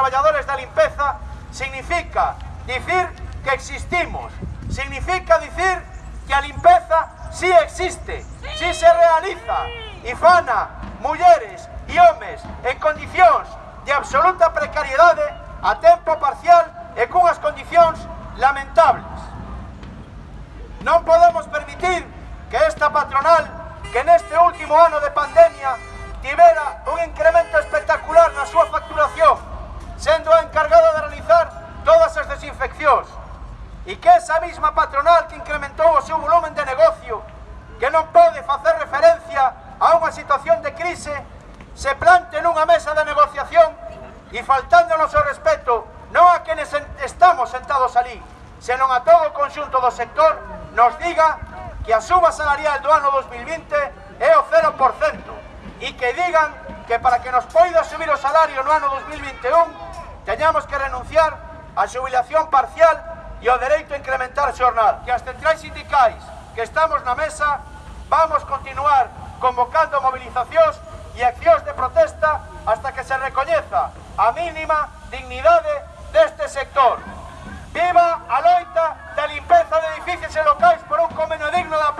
traballadores da limpeza significa dicir que existimos, significa dicir que a limpeza sí existe, sí, sí se realiza. E fana, mulleres e homes en condicións de absoluta precariedade a tempo parcial e cunhas condicións lamentables. Non podemos permitir que esta patronal, que neste último ano de pandemia, tivera un incremento subvencións e que esa mesma patronal que incrementou o seu volumen de negocio que non pode facer referencia a unha situación de crise se plante nunha mesa de negociación e faltándonos o respeto non a quenes estamos sentados ali, senón a todo o conxunto do sector, nos diga que a suba salarial do ano 2020 é o 0% e que digan que para que nos poida subir o salario no ano 2021 teñamos que renunciar a xubilación parcial e o dereito a incrementar xornal. Que as centrais sindicais que estamos na mesa vamos continuar convocando movilizacións e accións de protesta hasta que se recoñeza a mínima dignidade deste sector. Viva a loita da limpeza de edificios e locais por un convenio digno da